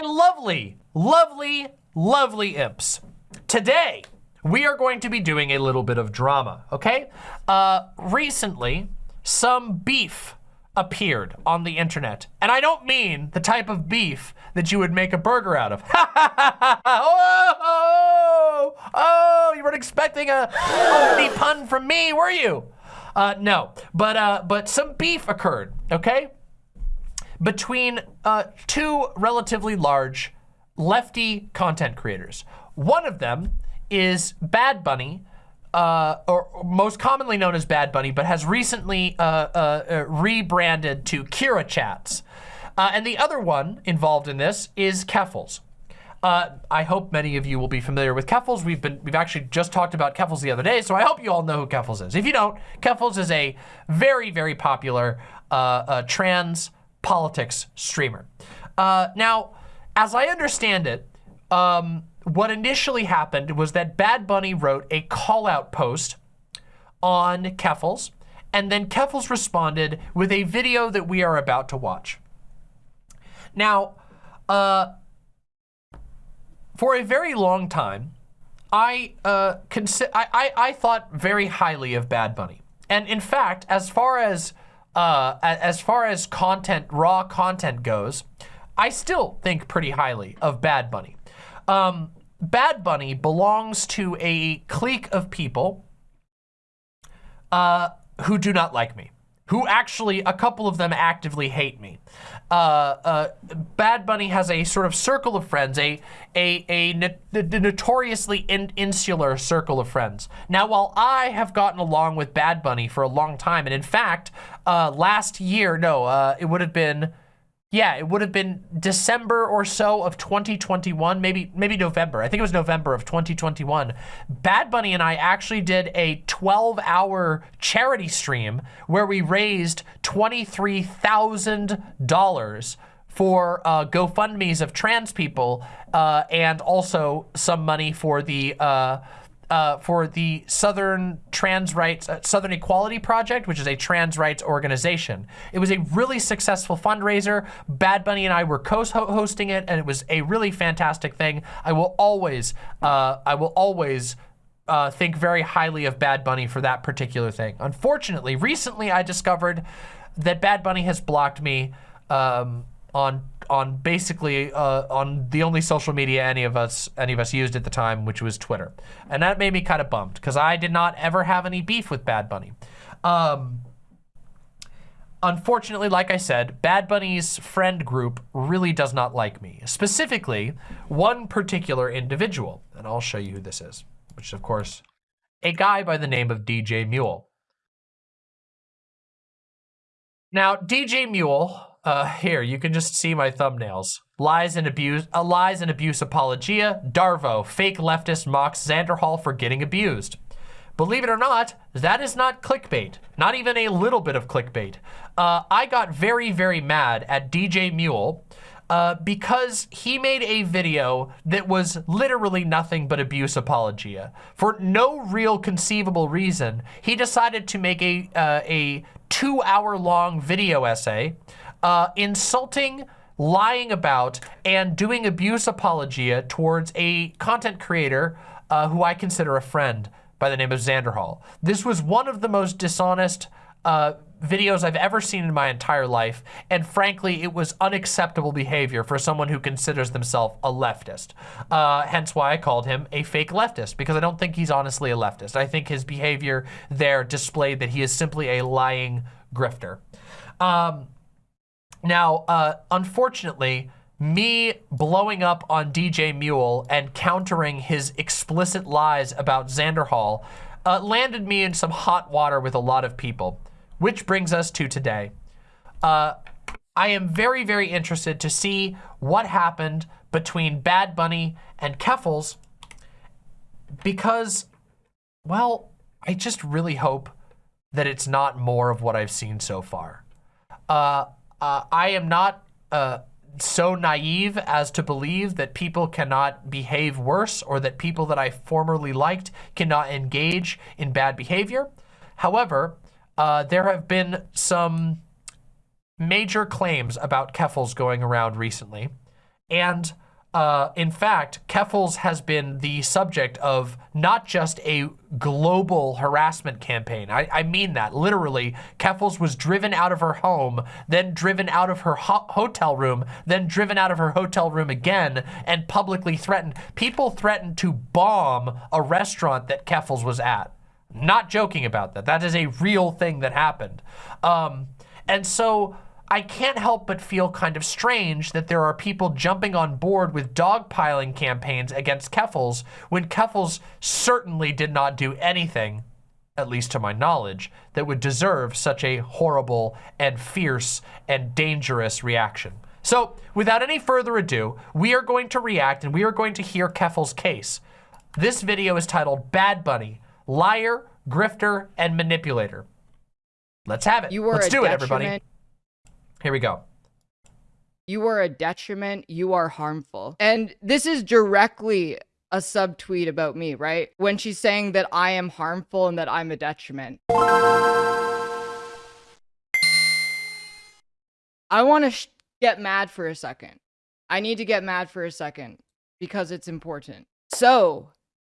my lovely, lovely, lovely imps. Today, we are going to be doing a little bit of drama, okay? Uh, recently, some beef appeared on the internet. And I don't mean the type of beef that you would make a burger out of. oh, oh, you weren't expecting a funny pun from me, were you? Uh, no, but, uh, but some beef occurred, okay? Between uh, two relatively large lefty content creators. One of them is Bad Bunny, uh, or most commonly known as Bad Bunny, but has recently uh, uh, uh rebranded to Kira Chats. Uh, and the other one involved in this is Keffals. Uh, I hope many of you will be familiar with Keffals. We've been we've actually just talked about Keffals the other day, so I hope you all know who Keffals is. If you don't, Keffals is a very very popular trans politics streamer. now, as I understand it, um, what initially happened was that Bad Bunny wrote a call-out post on Keffals, and then Keffals responded with a video that we are about to watch. Now, uh, for a very long time, I, uh, I, I, I thought very highly of Bad Bunny. And in fact, as far as, uh, as far as content, raw content goes, I still think pretty highly of Bad Bunny. Um, Bad Bunny belongs to a clique of people uh, who do not like me. Who actually, a couple of them actively hate me. Uh, uh, Bad Bunny has a sort of circle of friends, a a, a, notoriously in insular circle of friends. Now, while I have gotten along with Bad Bunny for a long time, and in fact, uh, last year, no, uh, it would have been yeah, it would have been December or so of 2021, maybe maybe November. I think it was November of 2021. Bad Bunny and I actually did a 12-hour charity stream where we raised $23,000 for uh, GoFundMe's of trans people uh, and also some money for the uh, uh, for the Southern Trans Rights, uh, Southern Equality Project, which is a trans rights organization. It was a really successful fundraiser. Bad Bunny and I were co-hosting it, and it was a really fantastic thing. I will always, uh, I will always uh, think very highly of Bad Bunny for that particular thing. Unfortunately, recently I discovered that Bad Bunny has blocked me um, on on basically uh, on the only social media any of us any of us used at the time, which was Twitter, and that made me kind of bummed because I did not ever have any beef with Bad Bunny. Um, unfortunately, like I said, Bad Bunny's friend group really does not like me. Specifically, one particular individual, and I'll show you who this is, which is of course a guy by the name of DJ Mule. Now, DJ Mule uh, here, you can just see my thumbnails. Lies and abuse, uh, lies and abuse apologia. Darvo, fake leftist mocks Xander Hall for getting abused. Believe it or not, that is not clickbait. Not even a little bit of clickbait. Uh, I got very, very mad at DJ Mule uh, because he made a video that was literally nothing but abuse apologia. For no real conceivable reason, he decided to make a, uh, a two hour long video essay uh, insulting, lying about, and doing abuse apologia towards a content creator uh, who I consider a friend by the name of Xander Hall. This was one of the most dishonest uh, videos I've ever seen in my entire life, and frankly, it was unacceptable behavior for someone who considers themselves a leftist. Uh, hence why I called him a fake leftist, because I don't think he's honestly a leftist. I think his behavior there displayed that he is simply a lying grifter. Um, now, uh, unfortunately, me blowing up on DJ Mule and countering his explicit lies about Xander Hall uh, landed me in some hot water with a lot of people, which brings us to today. Uh, I am very, very interested to see what happened between Bad Bunny and Keffals because, well, I just really hope that it's not more of what I've seen so far. Uh, uh, I am not uh, so naive as to believe that people cannot behave worse or that people that I formerly liked cannot engage in bad behavior. However, uh, there have been some major claims about Keffals going around recently. And uh, in fact, Keffals has been the subject of not just a global harassment campaign. I, I mean that, literally. Keffals was driven out of her home, then driven out of her ho hotel room, then driven out of her hotel room again, and publicly threatened. People threatened to bomb a restaurant that Keffals was at. Not joking about that. That is a real thing that happened. Um, and so I can't help but feel kind of strange that there are people jumping on board with dogpiling campaigns against Keffals when Keffals certainly did not do anything, at least to my knowledge, that would deserve such a horrible and fierce and dangerous reaction. So without any further ado, we are going to react and we are going to hear Keffals' case. This video is titled Bad Bunny, Liar, Grifter, and Manipulator. Let's have it. You were Let's do it, everybody. Here we go. You are a detriment. You are harmful. And this is directly a subtweet about me, right? When she's saying that I am harmful and that I'm a detriment. I want to get mad for a second. I need to get mad for a second because it's important. So,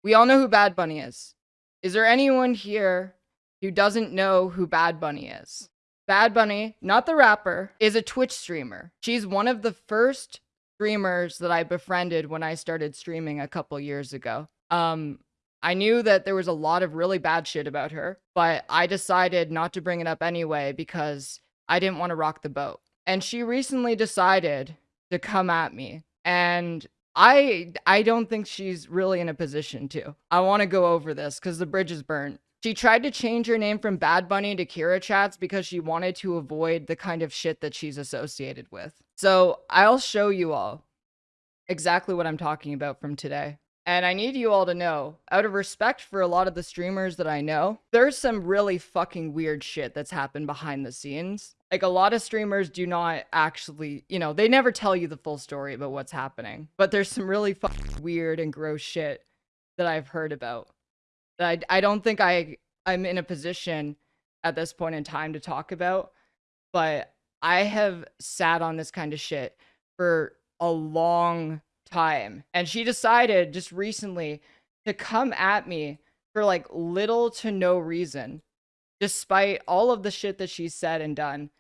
we all know who Bad Bunny is. Is there anyone here who doesn't know who Bad Bunny is? Bad Bunny, not the rapper, is a Twitch streamer. She's one of the first streamers that I befriended when I started streaming a couple years ago. Um, I knew that there was a lot of really bad shit about her, but I decided not to bring it up anyway because I didn't want to rock the boat. And she recently decided to come at me. And I I don't think she's really in a position to. I want to go over this cuz the bridge is burnt. She tried to change her name from Bad Bunny to Kira Chats because she wanted to avoid the kind of shit that she's associated with. So, I'll show you all exactly what I'm talking about from today. And I need you all to know, out of respect for a lot of the streamers that I know, there's some really fucking weird shit that's happened behind the scenes. Like a lot of streamers do not actually, you know, they never tell you the full story about what's happening. But there's some really fucking weird and gross shit that I've heard about. I I don't think I I'm in a position at this point in time to talk about, but I have sat on this kind of shit for a long time. And she decided just recently to come at me for like little to no reason, despite all of the shit that she's said and done.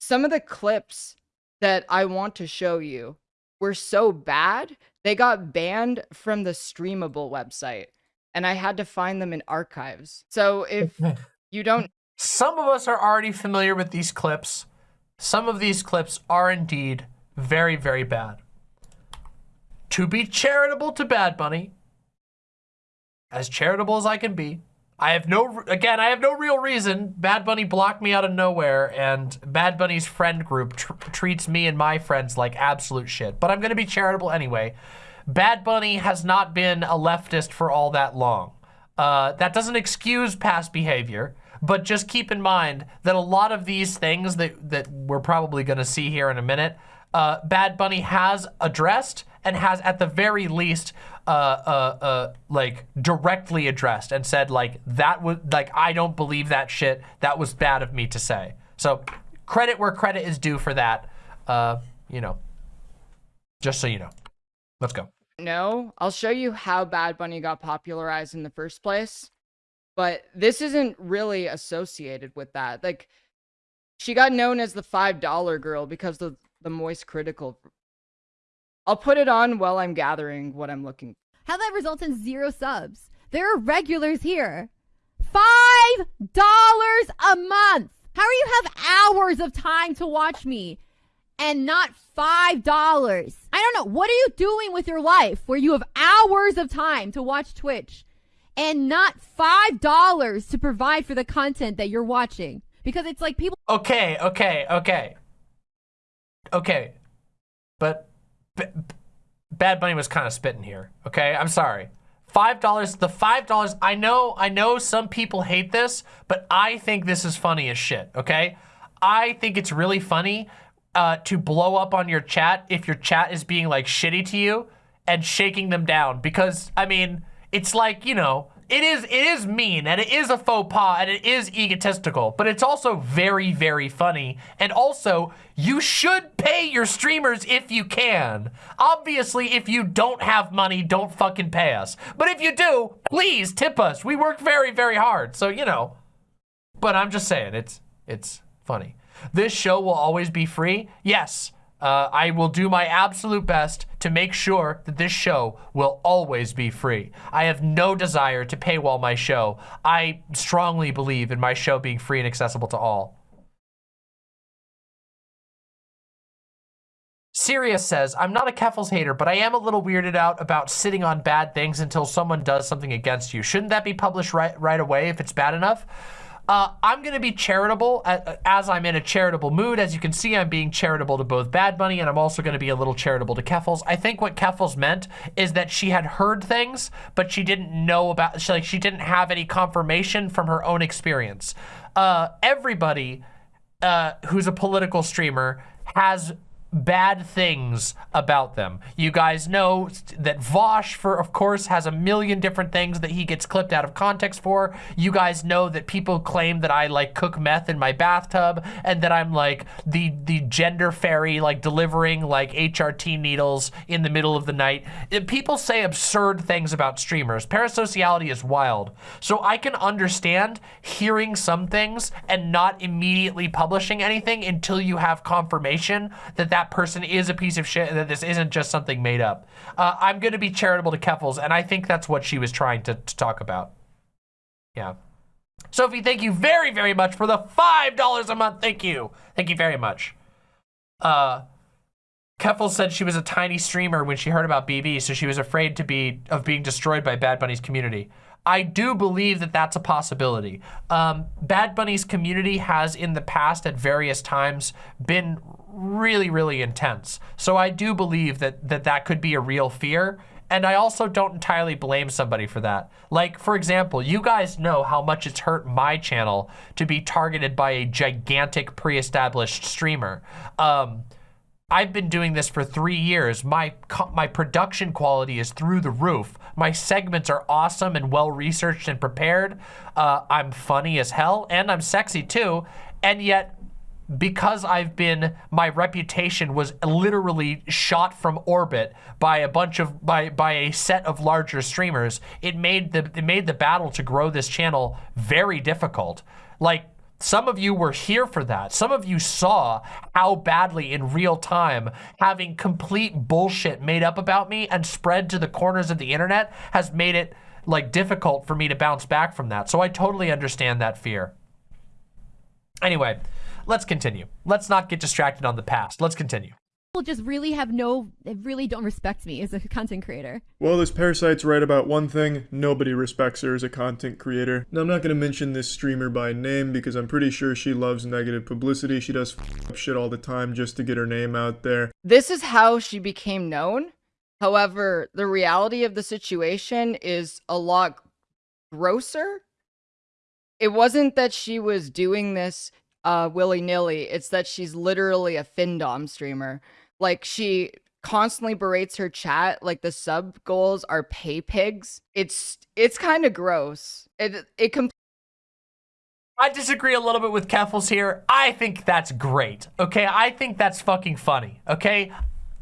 Some of the clips that I want to show you were so bad, they got banned from the streamable website. And I had to find them in archives. So if you don't Some of us are already familiar with these clips. Some of these clips are indeed very, very bad. To be charitable to Bad Bunny, as charitable as I can be, I have no, again, I have no real reason. Bad Bunny blocked me out of nowhere, and Bad Bunny's friend group tr treats me and my friends like absolute shit. But I'm gonna be charitable anyway. Bad Bunny has not been a leftist for all that long. Uh, that doesn't excuse past behavior, but just keep in mind that a lot of these things that, that we're probably gonna see here in a minute, uh, Bad Bunny has addressed and has at the very least uh, uh, uh, like directly addressed and said like that was like I don't believe that shit. That was bad of me to say. So credit where credit is due for that. Uh, you know, just so you know. Let's go. Know, I'll show you how Bad Bunny got popularized in the first place. But this isn't really associated with that. Like, she got known as the $5 girl because of the moist critical. I'll put it on while I'm gathering what I'm looking How that results in zero subs. There are regulars here. Five dollars a month. How are you have hours of time to watch me and not five dollars? I don't know. What are you doing with your life where you have hours of time to watch Twitch and not five dollars to provide for the content that you're watching? Because it's like people Okay, okay, okay. Okay. But B Bad Bunny was kind of spitting here, okay? I'm sorry. $5, the $5, I know, I know some people hate this, but I think this is funny as shit, okay? I think it's really funny uh, to blow up on your chat if your chat is being like shitty to you and shaking them down because, I mean, it's like, you know, it is it is mean and it is a faux pas and it is egotistical, but it's also very very funny. And also, you should pay your streamers if you can. Obviously, if you don't have money, don't fucking pay us. But if you do, please tip us. We work very very hard. So, you know. But I'm just saying it's it's funny. This show will always be free. Yes. Uh, I will do my absolute best to make sure that this show will always be free. I have no desire to paywall my show. I strongly believe in my show being free and accessible to all. Sirius says, I'm not a Keffals hater, but I am a little weirded out about sitting on bad things until someone does something against you. Shouldn't that be published right, right away if it's bad enough? Uh, I'm going to be charitable as I'm in a charitable mood. As you can see, I'm being charitable to both Bad Bunny and I'm also going to be a little charitable to Keffals. I think what Keffals meant is that she had heard things, but she didn't know about, she, like she didn't have any confirmation from her own experience. Uh, everybody uh, who's a political streamer has bad things about them. You guys know that Vaush, for of course, has a million different things that he gets clipped out of context for. You guys know that people claim that I like cook meth in my bathtub and that I'm like the the gender fairy, like delivering like HRT needles in the middle of the night. Uh, people say absurd things about streamers. Parasociality is wild. So I can understand hearing some things and not immediately publishing anything until you have confirmation that that that person is a piece of shit and that this isn't just something made up. Uh, I'm going to be charitable to Keffals, and I think that's what she was trying to, to talk about. Yeah. Sophie, thank you very, very much for the $5 a month. Thank you. Thank you very much. Uh, Keffel said she was a tiny streamer when she heard about BB, so she was afraid to be of being destroyed by Bad Bunny's community. I do believe that that's a possibility. Um, Bad Bunny's community has in the past at various times been really, really intense. So I do believe that that, that could be a real fear. And I also don't entirely blame somebody for that. Like, for example, you guys know how much it's hurt my channel to be targeted by a gigantic pre-established streamer. Um, I've been doing this for three years. My my production quality is through the roof. My segments are awesome and well researched and prepared. Uh, I'm funny as hell and I'm sexy too. And yet because I've been, my reputation was literally shot from orbit by a bunch of, by, by a set of larger streamers, it made the, it made the battle to grow this channel very difficult. Like, some of you were here for that. Some of you saw how badly in real time having complete bullshit made up about me and spread to the corners of the internet has made it like difficult for me to bounce back from that. So I totally understand that fear. Anyway, let's continue. Let's not get distracted on the past. Let's continue. People just really have no, they really don't respect me as a content creator. Well, this Parasite's right about one thing. Nobody respects her as a content creator. Now, I'm not going to mention this streamer by name because I'm pretty sure she loves negative publicity. She does up shit all the time just to get her name out there. This is how she became known. However, the reality of the situation is a lot grosser. It wasn't that she was doing this uh, willy nilly. It's that she's literally a Findom streamer. Like she constantly berates her chat. Like the sub goals are pay pigs. It's it's kind of gross. It it com- I disagree a little bit with Keffals here. I think that's great. Okay, I think that's fucking funny. Okay,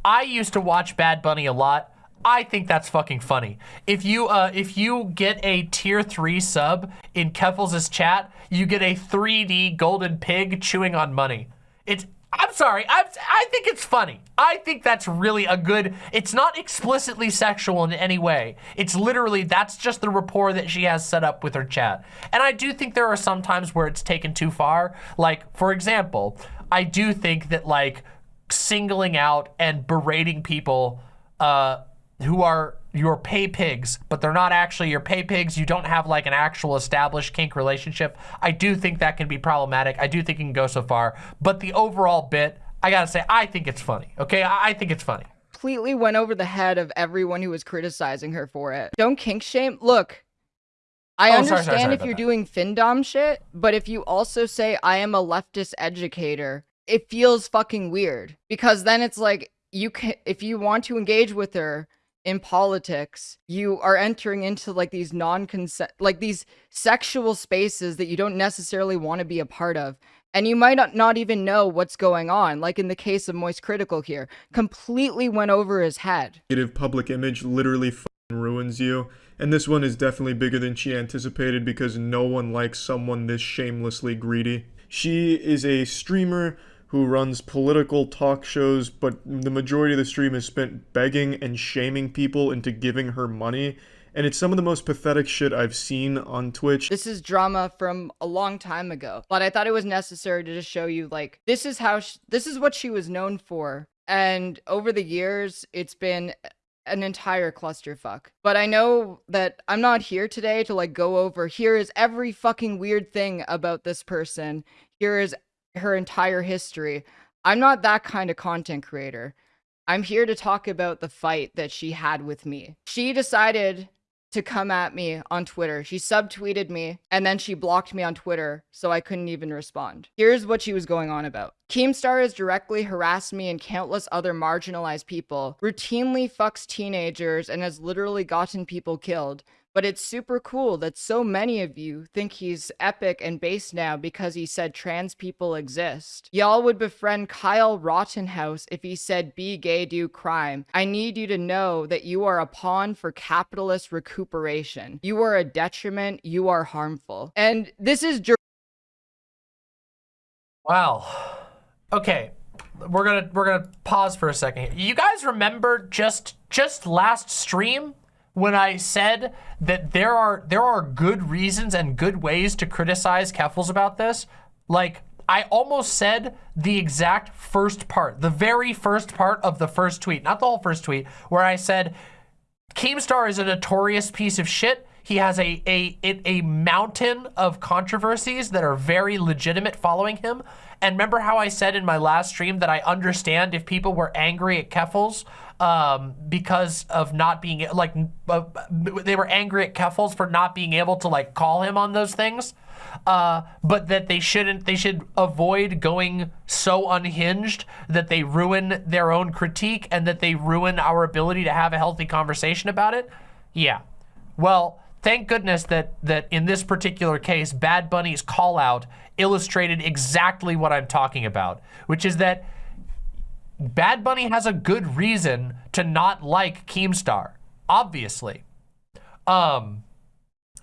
I used to watch Bad Bunny a lot. I think that's fucking funny. If you uh, if you get a tier three sub in Keffals' chat, you get a 3D golden pig chewing on money. It's I'm sorry. i I think it's funny. I think that's really a good, it's not explicitly sexual in any way. It's literally, that's just the rapport that she has set up with her chat. And I do think there are some times where it's taken too far. Like, for example, I do think that like singling out and berating people uh, who are your pay pigs, but they're not actually your pay pigs. You don't have like an actual established kink relationship. I do think that can be problematic. I do think it can go so far, but the overall bit, I gotta say, I think it's funny. Okay, I, I think it's funny. Completely went over the head of everyone who was criticizing her for it. Don't kink shame. Look, I oh, understand sorry, sorry, sorry if you're that. doing findom shit, but if you also say I am a leftist educator, it feels fucking weird because then it's like you can if you want to engage with her in politics, you are entering into like these non-consent, like these sexual spaces that you don't necessarily want to be a part of. And you might not, not even know what's going on, like in the case of Moist Critical here, completely went over his head. Negative public image literally ruins you. And this one is definitely bigger than she anticipated because no one likes someone this shamelessly greedy. She is a streamer who runs political talk shows, but the majority of the stream is spent begging and shaming people into giving her money. And it's some of the most pathetic shit I've seen on Twitch. This is drama from a long time ago, but I thought it was necessary to just show you like this is how this is what she was known for. And over the years, it's been an entire clusterfuck. But I know that I'm not here today to like go over here is every fucking weird thing about this person. Here is her entire history. I'm not that kind of content creator. I'm here to talk about the fight that she had with me. She decided to come at me on Twitter. She subtweeted me and then she blocked me on Twitter, so I couldn't even respond. Here's what she was going on about. Keemstar has directly harassed me and countless other marginalized people, routinely fucks teenagers, and has literally gotten people killed. But it's super cool that so many of you think he's epic and base now because he said trans people exist. Y'all would befriend Kyle Rittenhouse if he said be gay, do crime. I need you to know that you are a pawn for capitalist recuperation. You are a detriment. You are harmful. And this is. Wow. Okay. We're gonna we're gonna pause for a second. You guys remember just just last stream when I said that there are there are good reasons and good ways to criticize Keffals about this? Like I almost said the exact first part, the very first part of the first tweet, not the whole first tweet, where I said Keemstar is a notorious piece of shit. He has a, a, a mountain of controversies that are very legitimate following him. And remember how I said in my last stream that I understand if people were angry at Keffals um, because of not being, like, uh, they were angry at Keffals for not being able to, like, call him on those things. Uh, but that they shouldn't, they should avoid going so unhinged that they ruin their own critique and that they ruin our ability to have a healthy conversation about it. Yeah. Well, thank goodness that that in this particular case, Bad Bunny's call out illustrated exactly what I'm talking about, which is that Bad Bunny has a good reason to not like Keemstar, obviously. Um,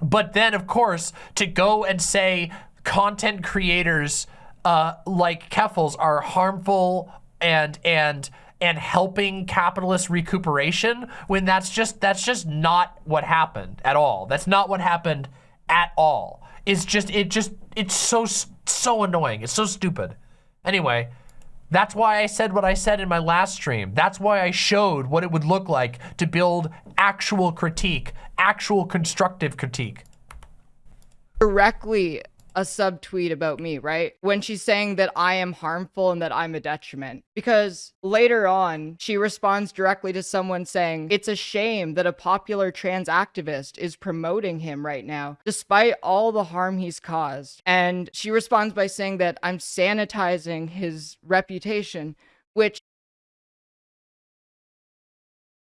but then, of course, to go and say content creators uh, like Keffals are harmful and and and helping capitalist recuperation when that's just that's just not what happened at all. That's not what happened at all. It's just it just it's so so annoying. It's so stupid. Anyway, that's why I said what I said in my last stream. That's why I showed what it would look like to build actual critique, actual constructive critique. Directly a subtweet about me, right? When she's saying that I am harmful and that I'm a detriment. Because later on, she responds directly to someone saying, It's a shame that a popular trans activist is promoting him right now, despite all the harm he's caused. And she responds by saying that I'm sanitizing his reputation, which.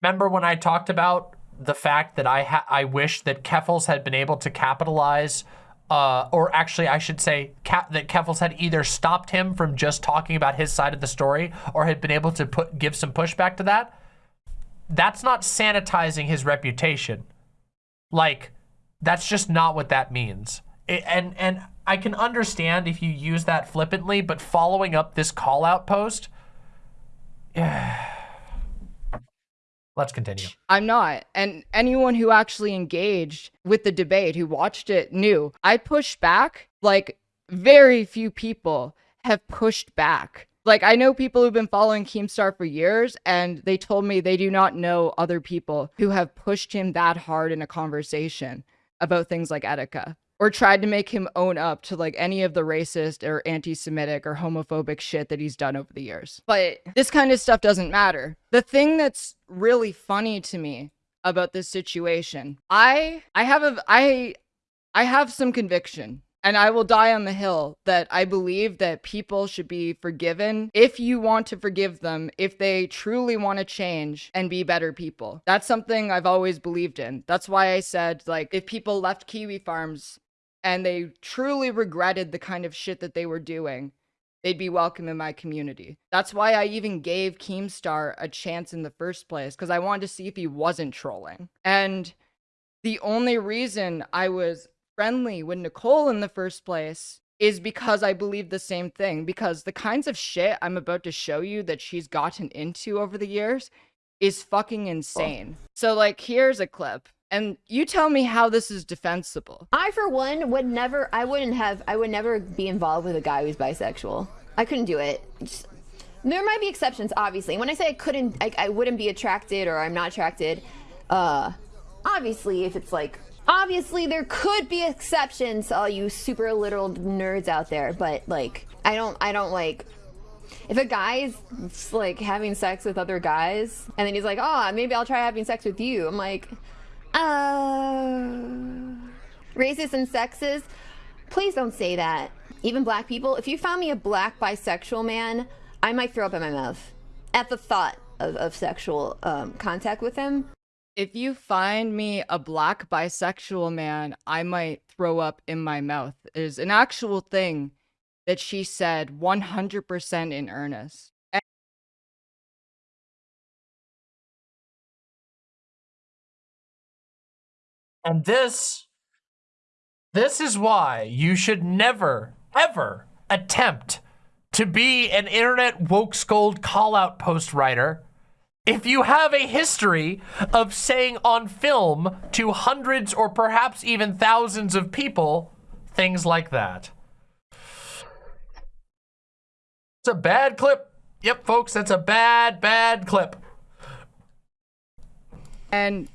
Remember when I talked about the fact that I I wish that Keffals had been able to capitalize uh, or actually I should say Ke that Keffals had either stopped him from just talking about his side of the story or had been able to put give some pushback to that, that's not sanitizing his reputation. Like, that's just not what that means. It, and, and I can understand if you use that flippantly, but following up this call out post, yeah. Let's continue. I'm not. And anyone who actually engaged with the debate, who watched it, knew. I pushed back like very few people have pushed back. Like I know people who've been following Keemstar for years and they told me they do not know other people who have pushed him that hard in a conversation about things like Etika or tried to make him own up to like any of the racist or anti-Semitic or homophobic shit that he's done over the years. But this kind of stuff doesn't matter. The thing that's really funny to me about this situation, I I have a I I have some conviction And I will die on the hill that I believe that people should be forgiven if you want to forgive them, if they truly want to change and be better people. That's something I've always believed in. That's why I said, like, if people left Kiwi Farms and they truly regretted the kind of shit that they were doing, they'd be welcome in my community. That's why I even gave Keemstar a chance in the first place, because I wanted to see if he wasn't trolling. And the only reason I was friendly with Nicole in the first place is because I believe the same thing. Because the kinds of shit I'm about to show you that she's gotten into over the years is fucking oh. insane. So, like, here's a clip. And you tell me how this is defensible. I, for one, would never, I wouldn't have, I would never be involved with a guy who's bisexual. I couldn't do it. Just, there might be exceptions, obviously. When I say I couldn't, I, I wouldn't be attracted or I'm not attracted, uh, obviously, if it's like obviously there could be exceptions all you super literal nerds out there but like i don't i don't like if a guy's like having sex with other guys and then he's like oh maybe i'll try having sex with you i'm like uh racist and sexist please don't say that even black people if you found me a black bisexual man i might throw up in my mouth at the thought of, of sexual um, contact with him if you find me a black bisexual man, I might throw up in my mouth. Is an actual thing that she said 100% in earnest. And this, this is why you should never, ever attempt to be an internet woke scold call out post writer if you have a history of saying on film to hundreds or perhaps even thousands of people things like that. It's a bad clip. Yep, folks, that's a bad, bad clip. And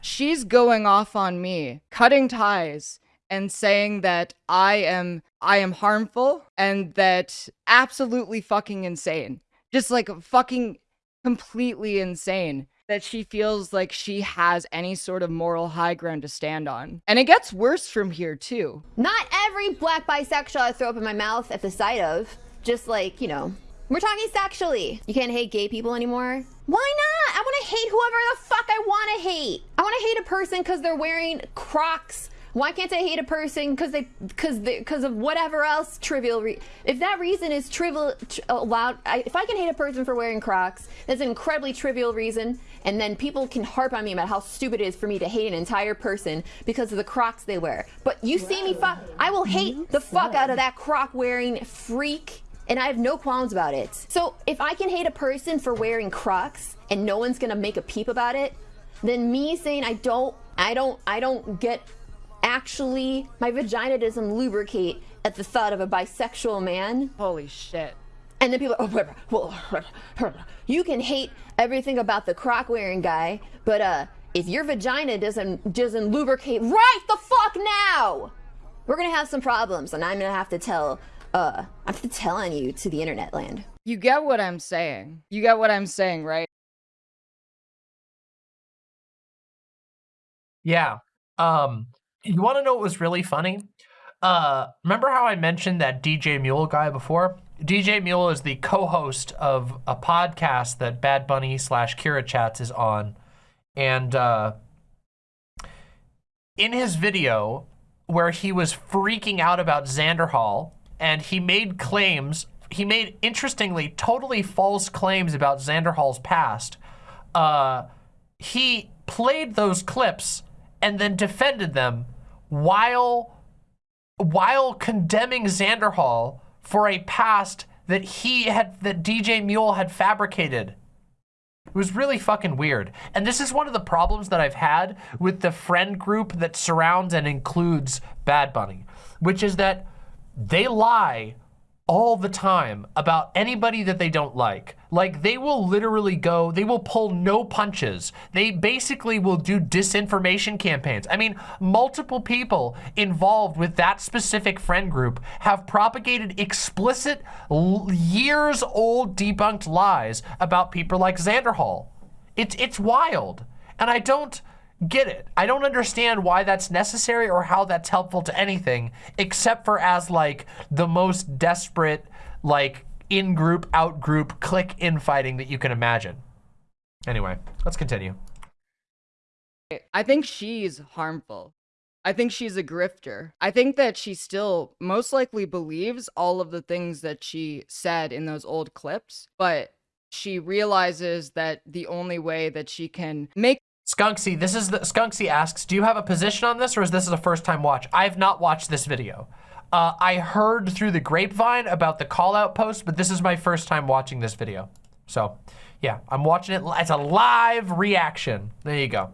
she's going off on me, cutting ties and saying that I am I am harmful and that absolutely fucking insane. Just like fucking completely insane that she feels like she has any sort of moral high ground to stand on. And it gets worse from here too. Not every black bisexual I throw up in my mouth at the sight of. Just like, you know, we're talking sexually. You can't hate gay people anymore. Why not? I want to hate whoever the fuck I want to hate. I want to hate a person because they're wearing Crocs why can't I hate a person because they because because of whatever else trivial? If that reason is trivial, tr- allowed, if I can hate a person for wearing Crocs, that's an incredibly trivial reason, and then people can harp on me about how stupid it is for me to hate an entire person because of the Crocs they wear. But you see me, fuck, I will hate the fuck out of that Croc wearing freak and I have no qualms about it. So if I can hate a person for wearing Crocs and no one's gonna make a peep about it, then me saying I don't, I don't, I don't get actually, my vagina doesn't lubricate at the thought of a bisexual man. Holy shit. And then people are, oh, well, you can hate everything about the croc wearing guy, but uh, if your vagina doesn't doesn't lubricate right the fuck now, we're gonna have some problems, and I'm gonna have to tell uh, I have to tell on you to the internet land. You get what I'm saying. You get what I'm saying, right? Yeah. Um, you want to know what was really funny? Uh, remember how I mentioned that DJ Mule guy before? DJ Mule is the co-host of a podcast that Bad Bunny slash Kira Chats is on. And uh, in his video where he was freaking out about Xander Hall and he made claims, he made, interestingly, totally false claims about Xander Hall's past. Uh, he played those clips and then defended them while while condemning Xander Hall for a past that he had that DJ Mule had fabricated. It was really fucking weird. And this is one of the problems that I've had with the friend group that surrounds and includes Bad Bunny, which is that they lie all the time about anybody that they don't like. Like they will literally go, they will pull no punches. They basically will do disinformation campaigns. I mean, multiple people involved with that specific friend group have propagated explicit years old debunked lies about people like Xander Hall. It's, it's wild. And I don't, get it. I don't understand why that's necessary or how that's helpful to anything, except for as like the most desperate, like in-group, out-group, click infighting that you can imagine. Anyway, let's continue. I think she's harmful. I think she's a grifter. I think that she still most likely believes all of the things that she said in those old clips, but she realizes that the only way that she can make Skunksy, this is the Skunksy asks, do you have a position on this or is this a first time watch? I have not watched this video. Uh, I heard through the grapevine about the call out post, but this is my first time watching this video. So yeah, I'm watching it as a live reaction. There you go.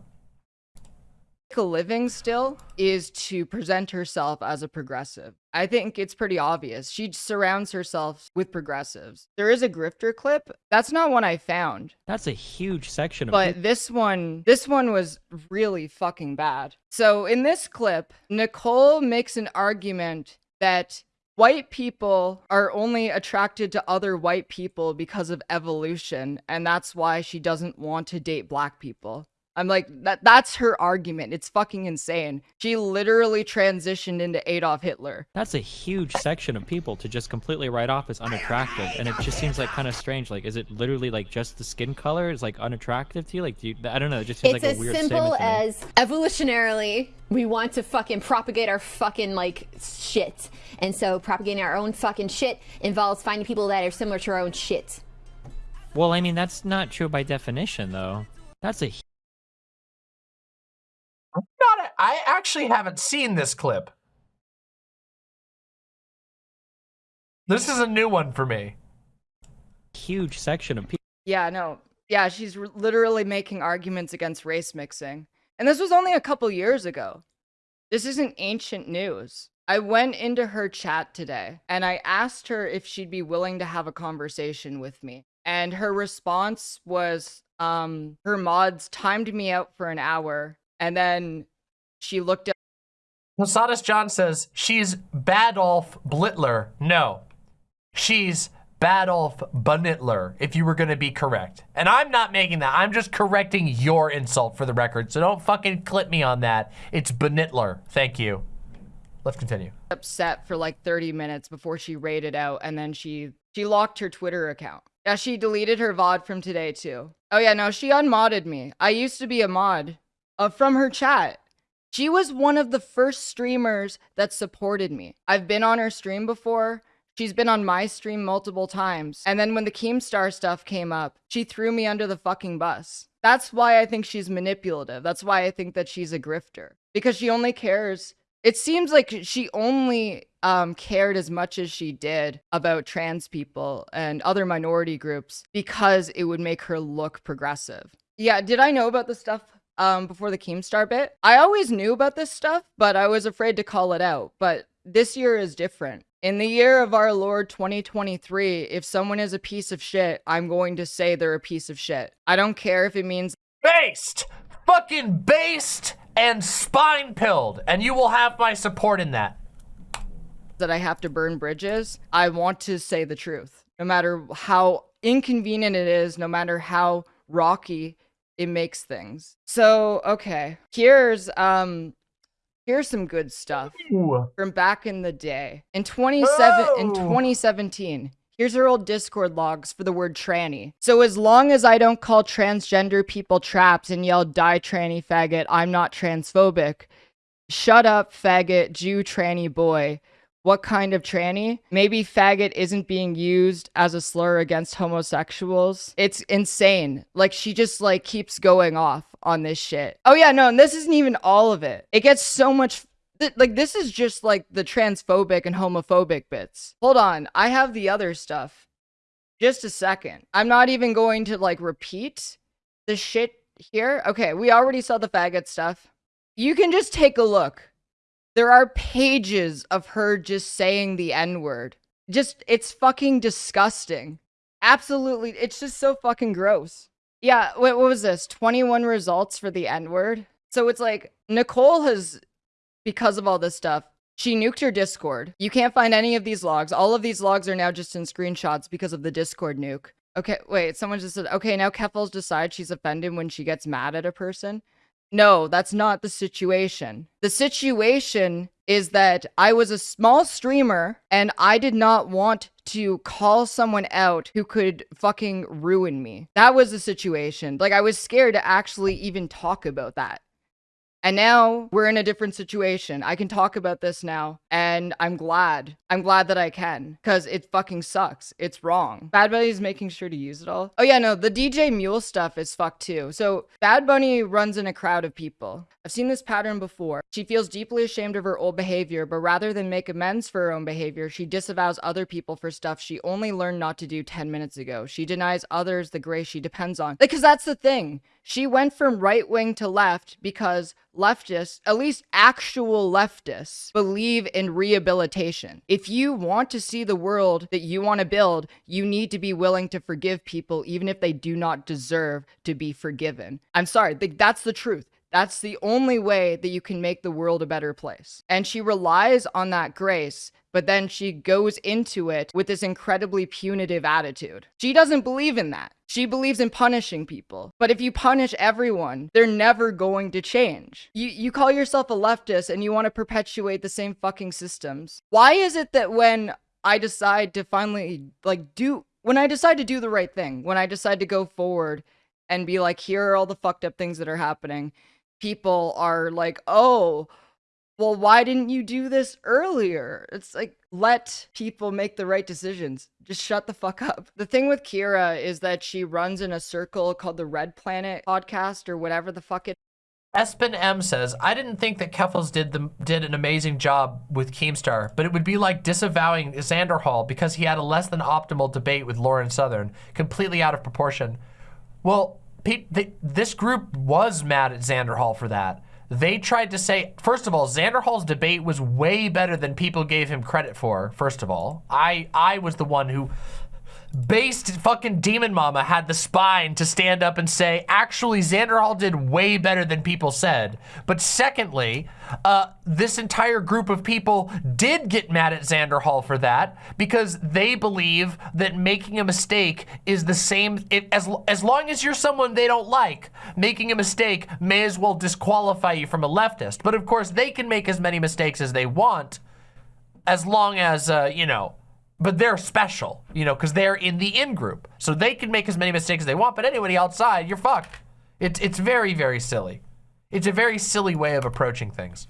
A living still is to present herself as a progressive. I think it's pretty obvious. She surrounds herself with progressives. There is a grifter clip. That's not one I found. That's a huge section of But this one, this one was really fucking bad. So in this clip, Nicole makes an argument that white people are only attracted to other white people because of evolution, and that's why she doesn't want to date black people. I'm like, that that's her argument. It's fucking insane. She literally transitioned into Adolf Hitler. That's a huge section of people to just completely write off as unattractive, and it just seems like kind of strange. Like, is it literally like just the skin color is like unattractive to you? Like, do you, I don't know. It just seems It's like a weird simple statement to me. as evolutionarily, we want to fucking propagate our fucking like shit. And so propagating our own fucking shit involves finding people that are similar to our own shit. Well, I mean, that's not true by definition, though. That's a Not a, I actually haven't seen this clip. This is a new one for me. huge section of people. Yeah, no. Yeah, she's r- literally making arguments against race mixing. And this was only a couple years ago. This isn't ancient news. I went into her chat today and I asked her if she'd be willing to have a conversation with me. And her response was um her mods timed me out for an hour and then she looked at Posadas John says she's Badolf Blittler. No, she's Badolf Bunitler, if you were going to be correct. And I'm not making that. I'm just correcting your insult for the record. So don't fucking clip me on that. It's Bunitler. Thank you. Let's continue. upset for like 30 minutes before she raided out and then she she locked her Twitter account. Yeah, she deleted her VOD from today too. Oh yeah, no, she unmodded me. I used to be a mod uh, from her chat. She was one of the first streamers that supported me. I've been on her stream before. She's been on my stream multiple times. And then when the Keemstar stuff came up, she threw me under the fucking bus. That's why I think she's manipulative. That's why I think that she's a grifter. Because she only cares it seems like she only um, cared as much as she did about trans people and other minority groups because it would make her look progressive. Yeah, did I know about the stuff um, before the Keemstar bit? I always knew about this stuff, but I was afraid to call it out. But this year is different. In the year of our Lord 2023, if someone is a piece of shit, I'm going to say they're a piece of shit. I don't care if it means Based! Fucking based and spine pilled. And you will have my support in that. that I have to burn bridges, I want to say the truth. No matter how inconvenient it is, no matter how rocky it makes things. So, okay. Here's um here's some good stuff Ooh. from back in the day. In 27 in Oh. 2017. Here's our old Discord logs for the word tranny. So as long as I don't call transgender people traps and yell die tranny faggot, I'm not transphobic. Shut up, faggot, Jew tranny boy. What kind of tranny? Maybe faggot isn't being used as a slur against homosexuals. It's insane. Like she just like keeps going off on this shit. Oh yeah, no, and this isn't even all of it. It gets so much th- like this is just like the transphobic and homophobic bits. Hold on, I have the other stuff. Just a second. I'm not even going to like repeat the shit here. Okay, we already saw the faggot stuff. You can just take a look. There are pages of her just saying the N word. Just, it's fucking disgusting. Absolutely. It's just so fucking gross. Yeah, what, what was this? 21 results for the N word? So it's like Nicole has, because of all this stuff, she nuked her Discord. You can't find any of these logs. All of these logs are now just in screenshots because of the Discord nuke. Okay, wait, someone just said, okay, now Keffals decides she's offended when she gets mad at a person. No, that's not the situation. The situation is that I was a small streamer and I did not want to call someone out who could fucking ruin me. That was the situation. Like, I was scared to actually even talk about that. And now we're in a different situation. I can talk about this now, and I'm glad. I'm glad that I can, because it fucking sucks. It's wrong. Bad Bunny is making sure to use it all. Oh, yeah, no, the DJ Mule stuff is fucked too. So, Bad Bunny runs in a crowd of people. I've seen this pattern before. She feels deeply ashamed of her old behavior, but rather than make amends for her own behavior, she disavows other people for stuff she only learned not to do 10 minutes ago. She denies others the grace she depends on. Because that's the thing. She went from right wing to left because leftists, at least actual leftists, believe in rehabilitation. If you want to see the world that you want to build, you need to be willing to forgive people even if they do not deserve to be forgiven. I'm sorry, that's the truth. That's the only way that you can make the world a better place. And she relies on that grace, but then she goes into it with this incredibly punitive attitude. She doesn't believe in that. She believes in punishing people. But if you punish everyone, they're never going to change. You you call yourself a leftist and you want to perpetuate the same fucking systems. Why is it that when I decide to finally like do when I decide to do the right thing, when I decide to go forward and be like here are all the fucked up things that are happening, people are like, "Oh, well, why didn't you do this earlier? It's like, let people make the right decisions. Just shut the fuck up. The thing with Kira is that she runs in a circle called the Red Planet podcast or whatever the fuck it Espen M says, I didn't think that Keffals did the, did an amazing job with Keemstar, but it would be like disavowing Xander Hall because he had a less than optimal debate with Lauren Southern, completely out of proportion. Well, they, this group was mad at Xander Hall for that. They tried to say, first of all, Xander Hall's debate was way better than people gave him credit for, first of all. I, I was the one who based fucking Demon Mama had the spine to stand up and say, actually, Xander Hall did way better than people said. But secondly, uh, this entire group of people did get mad at Xander Hall for that because they believe that making a mistake is the same, it, as, as long as you're someone they don't like, making a mistake may as well disqualify you from a leftist. But of course, they can make as many mistakes as they want as long as, uh, you know, but they're special, you know, because they're in the in group. So they can make as many mistakes as they want, but anybody outside, you're fucked. It's, it's very, very silly. It's a very silly way of approaching things.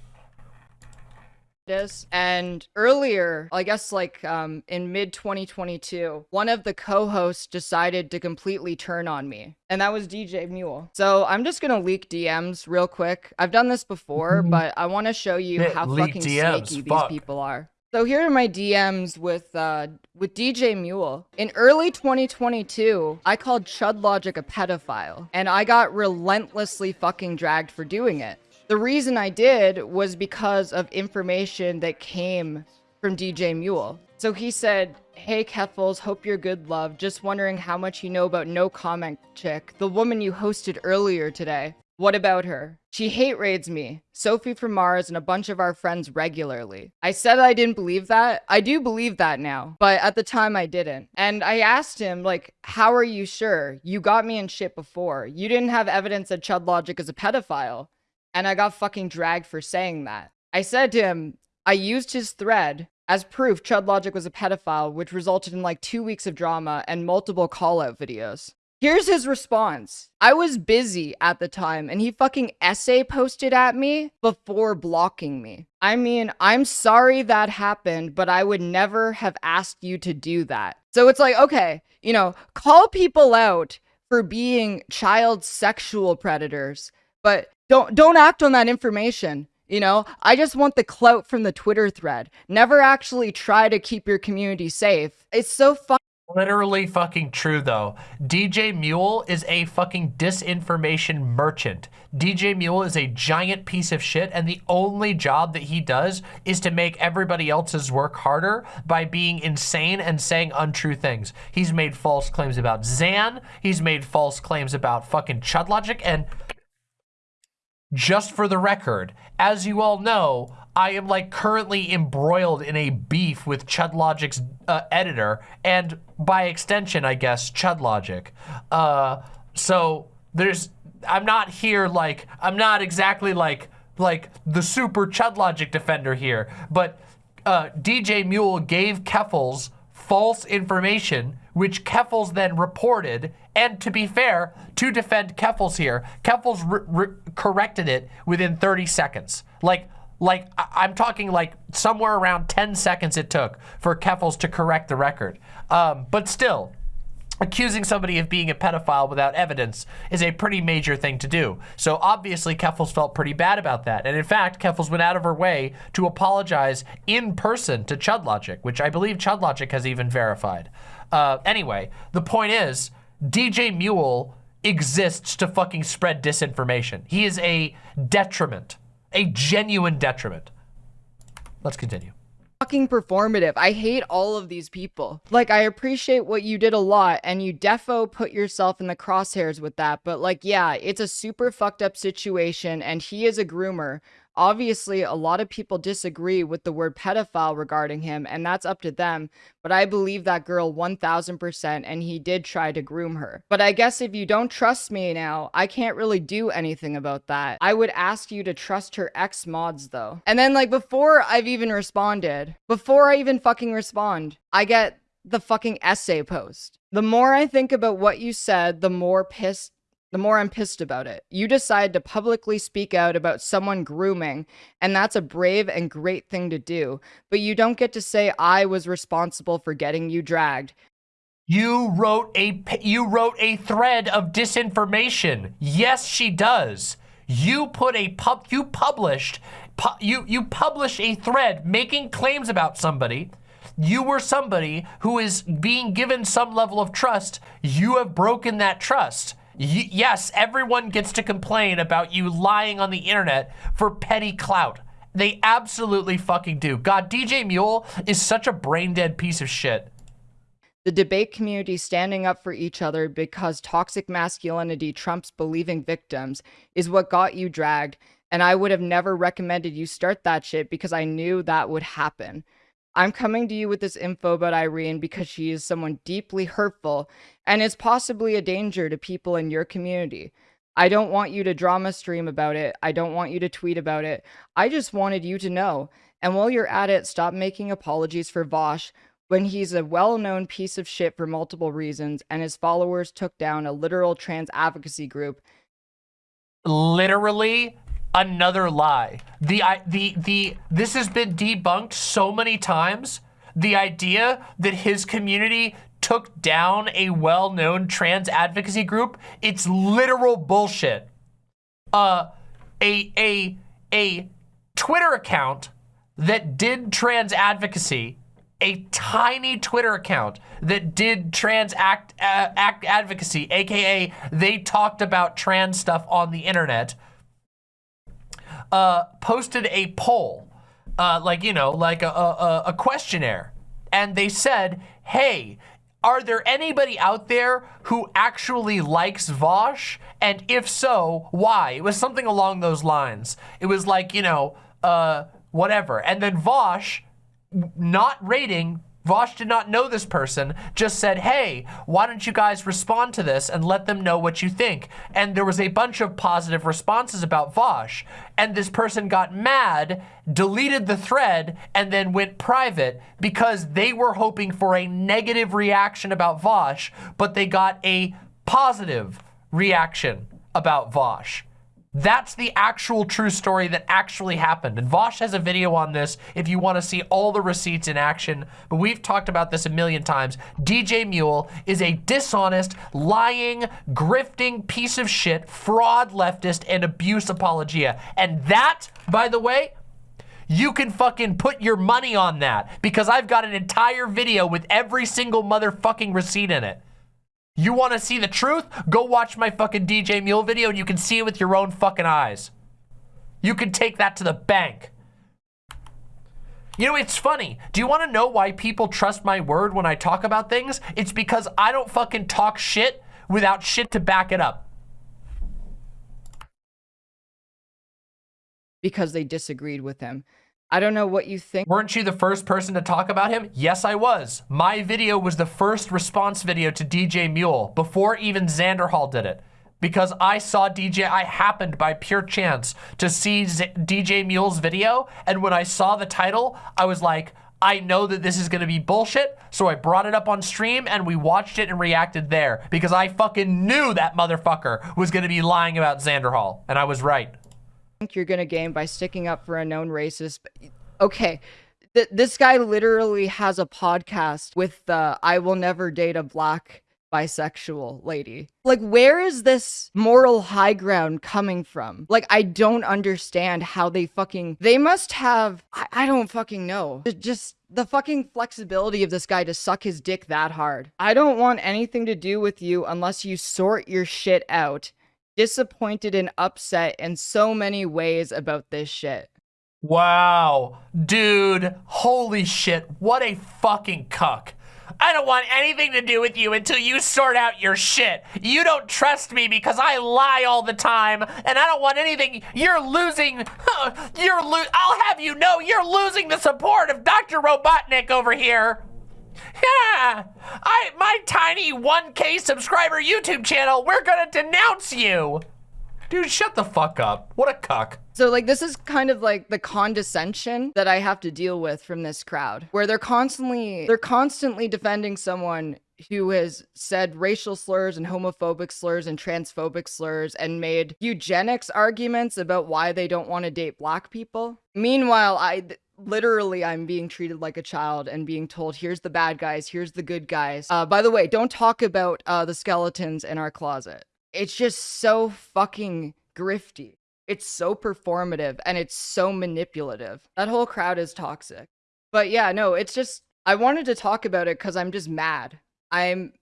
This and earlier, I guess like um, in mid 2022, one of the co-hosts decided to completely turn on me, and that was DJ Mule. So I'm just gonna leak DMs real quick. I've done this before, mm-hmm. but I want to show you how fucking DMs, snaky fuck. these people are. So here are my DMs with uh, with DJ Mule. In early 2022, I called Chud Logic a pedophile, and I got relentlessly fucking dragged for doing it. The reason I did was because of information that came from DJ Mule. So he said, Hey Keffals, hope you're good, love. Just wondering how much you know about No Comment Chick, the woman you hosted earlier today. What about her? She hate raids me, Sophie from Mars, and a bunch of our friends regularly. I said I didn't believe that. I do believe that now, but at the time I didn't. And I asked him, like, how are you sure? You got me in shit before. You didn't have evidence that Chud Logic is a pedophile. And I got fucking dragged for saying that. I said to him, I used his thread as proof Chud Logic was a pedophile, which resulted in like two weeks of drama and multiple call out videos. Here's his response. I was busy at the time and he fucking essay posted at me before blocking me. I mean, I'm sorry that happened, but I would never have asked you to do that. So it's like, okay, you know, call people out for being child sexual predators, but don't don't act on that information. You know, I just want the clout from the Twitter thread. Never actually try to keep your community safe. It's so fun literally fucking true though. DJ Mule is a fucking disinformation merchant. DJ Mule is a giant piece of shit and the only job that he does is to make everybody else's work harder by being insane and saying untrue things. He's made false claims about Zan. He's made false claims about fucking Chud Logic and just for the record, as you all know, I am like currently embroiled in a beef with Chud Logic's uh, editor and by extension, I guess, Chud Logic. Uh, so there's I'm not here like I'm not exactly like like the super Chud Logic defender here, but uh, DJ Mule gave Keffals false information, which Keffals then reported. And to be fair, to defend Keffals here, Keffals corrected it within 30 seconds. Like, like I I'm talking like somewhere around 10 seconds it took for Keffals to correct the record. Um, but still, accusing somebody of being a pedophile without evidence is a pretty major thing to do. So obviously Keffals felt pretty bad about that. And in fact, Keffals went out of her way to apologize in person to ChudLogic, which I believe ChudLogic has even verified. Uh, anyway, the point is, DJ Mule exists to fucking spread disinformation. He is a detriment, a genuine detriment. Let's continue fucking performative. I hate all of these people. Like, I appreciate what you did a lot, and you defo put yourself in the crosshairs with that. But, like, yeah, it's a super fucked up situation, and he is a groomer. Obviously, a lot of people disagree with the word pedophile regarding him, and that's up to them. But I believe that girl 1000%, and he did try to groom her. But I guess if you don't trust me now, I can't really do anything about that. I would ask you to trust her ex mods, though. And then, like, before I've even responded, before I even fucking respond, I get the fucking essay post. The more I think about what you said, the more pissed the more I'm pissed about it. You decide to publicly speak out about someone grooming, and that's a brave and great thing to do. But you don't get to say I was responsible for getting you dragged. You wrote a you wrote a thread of disinformation. Yes, she does. You put a pub you published pu you you published a thread making claims about somebody. You were somebody who is being given some level of trust. You have broken that trust yes, everyone gets to complain about you lying on the internet for petty clout. They absolutely fucking do. God, DJ Mule is such a brain dead piece of shit. The debate community standing up for each other because toxic masculinity trumps believing victims is what got you dragged. And I would have never recommended you start that shit because I knew that would happen. I'm coming to you with this info about Irene because she is someone deeply hurtful and is possibly a danger to people in your community. I don't want you to drama stream about it. I don't want you to tweet about it. I just wanted you to know. And while you're at it, stop making apologies for Vaush when he's a well known piece of shit for multiple reasons and his followers took down a literal trans advocacy group. Literally another lie. The the the this has been debunked so many times. The idea that his community took down a well-known trans advocacy group, it's literal bullshit. Uh a a a Twitter account that did trans advocacy, a tiny Twitter account that did trans act, uh, act advocacy, aka they talked about trans stuff on the internet uh, posted a poll, uh, like, you know, like a, a, a questionnaire. And they said, hey, are there anybody out there who actually likes Vaush? And if so, why? It was something along those lines. It was like, you know, uh, whatever. And then Vaush, not rating Vaush did not know this person, just said, hey, why don't you guys respond to this and let them know what you think? And there was a bunch of positive responses about Vaush. And this person got mad, deleted the thread, and then went private because they were hoping for a negative reaction about Vaush, but they got a positive reaction about Vaush. That's the actual true story that actually happened. And Vaush has a video on this if you want to see all the receipts in action. But we've talked about this a million times. DJ Mule is a dishonest, lying, grifting piece of shit, fraud leftist, and abuse apologia. And that, by the way, you can fucking put your money on that because I've got an entire video with every single motherfucking receipt in it. You want to see the truth? Go watch my fucking DJ Mule video and you can see it with your own fucking eyes. You can take that to the bank. You know, it's funny. Do you want to know why people trust my word when I talk about things? It's because I don't fucking talk shit without shit to back it up. Because they disagreed with him. I don't know what you think. Weren't you the first person to talk about him? Yes, I was. My video was the first response video to DJ Mule before even Xander Hall did it. because I saw DJ, I happened by pure chance to see Z DJ Mule's video. And when I saw the title, I was like, I know that this is gonna be bullshit. So I brought it up on stream and we watched it and reacted there because I fucking knew that motherfucker was gonna be lying about Xander Hall. And I was right. Think you're gonna gain by sticking up for a known racist. Okay, Th- this guy literally has a podcast with the "I will never date a black bisexual lady." Like, where is this moral high ground coming from? Like, I don't understand how they fucking. They must have. I, I don't fucking know. Ju- Just the fucking flexibility of this guy to suck his dick that hard. I don't want anything to do with you unless you sort your shit out disappointed and upset in so many ways about this shit. Wow. Dude, holy shit. What a fucking cuck. I don't want anything to do with you until you sort out your shit. You don't trust me because I lie all the time, and I don't want anything. You're losing. You're lo- I'll have you know you're losing the support of Dr. Robotnik over here. Yeah, I my tiny 1K subscriber YouTube channel. We're gonna denounce you. Dude, shut the fuck up. What a cuck. So like this is kind of like the condescension that I have to deal with from this crowd where they're constantly they're constantly defending someone who has said racial slurs and homophobic slurs and transphobic slurs and made eugenics arguments about why they don't want to date black people. Meanwhile, I literally I'm being treated like a child and being told here's the bad guys, here's the good guys. Uh by the way, don't talk about uh the skeletons in our closet. It's just so fucking grifty. It's so performative and it's so manipulative. That whole crowd is toxic. But yeah, no, it's just I wanted to talk about it cuz I'm just mad. I'm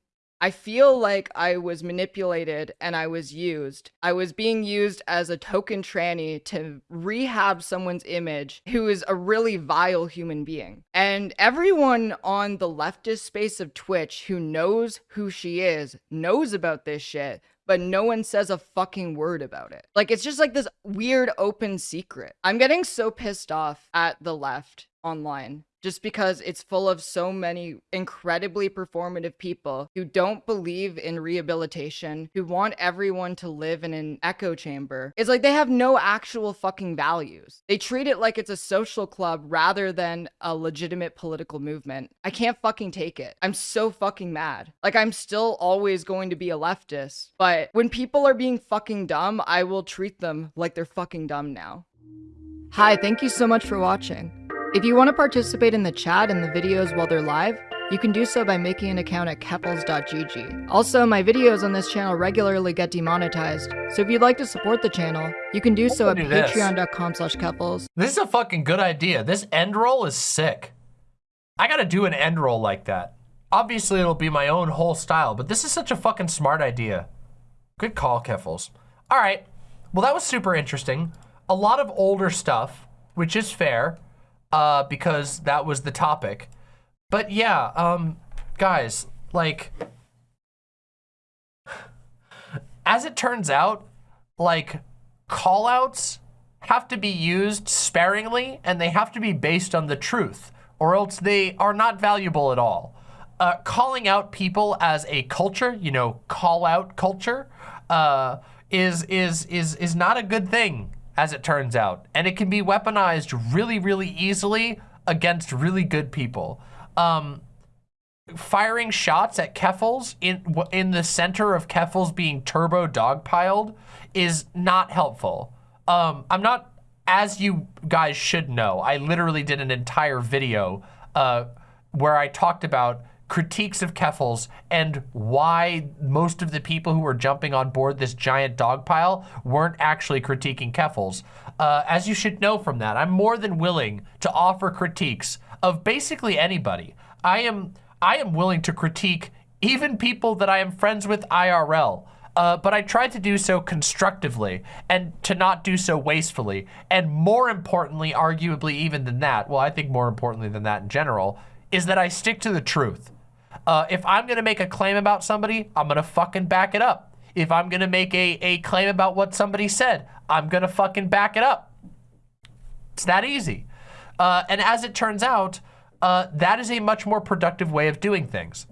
I feel like I was manipulated and I was used. I was being used as a token tranny to rehab someone's image who is a really vile human being. And everyone on the leftist space of Twitch who knows who she is knows about this shit but no one says a fucking word about it. Like it's just like this weird open secret. I'm getting so pissed off at the left online just because it's full of so many incredibly performative people who don't believe in rehabilitation, who want everyone to live in an echo chamber. It's like they have no actual fucking values. They treat it like it's a social club rather than a legitimate political movement. I can't fucking take it. I'm so fucking mad. Like I'm still always going to be a leftist, but when people are being fucking dumb, I will treat them like they're fucking dumb now. Hi, thank you so much for watching. If you want to participate in the chat and the videos while they're live, you can do so by making an account at keffals.gg. Also, my videos on this channel regularly get demonetized, so if you'd like to support the channel, you can do so at patreon.com slash keffals. This is a fucking good idea. This end roll is sick. I gotta do an end roll like that. Obviously, it'll be my own whole style, but this is such a fucking smart idea. Good call, Keffals. All right. Well, that was super interesting. A lot of older stuff, which is fair, uh, because that was the topic. But yeah, um, guys, like, as it turns out, like, callouts have to be used sparingly and they have to be based on the truth, or else they are not valuable at all. Uh, calling out people as a culture, you know, call out culture, uh, is is is is not a good thing, as it turns out, and it can be weaponized really, really easily against really good people. Um, firing shots at Keffals in in the center of Keffals being turbo dogpiled is not helpful. Um, I'm not, as you guys should know, I literally did an entire video uh, where I talked about critiques of Keffals and why most of the people who were jumping on board this giant dog pile weren't actually critiquing Keffals. Uh, as you should know from that, I'm more than willing to offer critiques of basically anybody. I am I am willing to critique even people that I am friends with IRL. Uh, but I tried to do so constructively and to not do so wastefully. And more importantly, arguably even than that, well, I think more importantly than that in general, is that I stick to the truth. Uh, if I'm gonna make a claim about somebody, I'm gonna fucking back it up. If I'm gonna make a, a claim about what somebody said, I'm gonna fucking back it up. It's that easy. Uh, and as it turns out, uh, that is a much more productive way of doing things.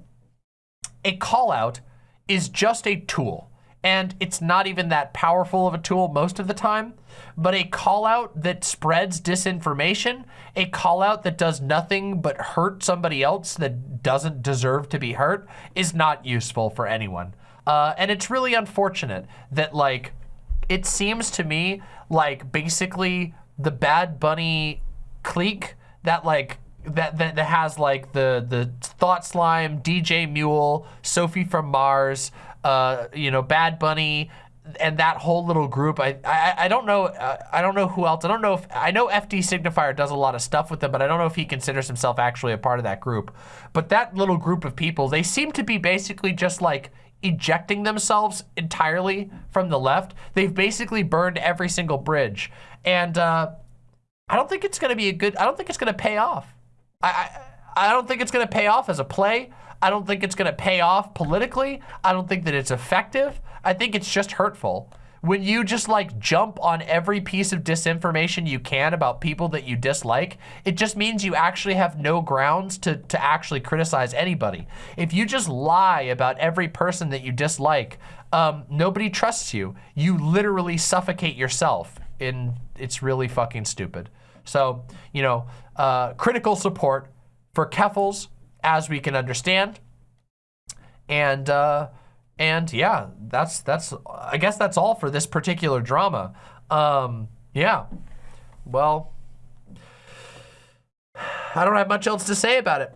A call out is just a tool. and it's not even that powerful of a tool most of the time. But a call out that spreads disinformation, a call out that does nothing but hurt somebody else that doesn't deserve to be hurt, is not useful for anyone. Uh, and it's really unfortunate that, like, it seems to me like basically the Bad Bunny clique that, like, that, that, that has like the the Thought Slime, DJ Mule, Sophie from Mars, uh, you know, Bad Bunny, and that whole little group. I I, I don't know uh, I don't know who else. I don't know if I know FD Signifier does a lot of stuff with them, but I don't know if he considers himself actually a part of that group. But that little group of people, they seem to be basically just like ejecting themselves entirely from the left. They've basically burned every single bridge, and uh, I don't think it's going to be a good. I don't think it's going to pay off. I, I, I don't think it's going to pay off as a play. I don't think it's going to pay off politically. I don't think that it's effective. I think it's just hurtful. When you just like jump on every piece of disinformation you can about people that you dislike, it just means you actually have no grounds to, to actually criticize anybody. If you just lie about every person that you dislike, um, nobody trusts you. You literally suffocate yourself and it's really fucking stupid. So, you know, uh, critical support for Keffals, as we can understand. And, uh, and yeah, that's, that's, I guess that's all for this particular drama. Um, yeah, well, I don't have much else to say about it.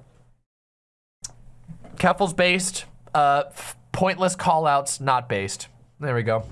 Keffals based, uh, pointless callouts, not based. There we go.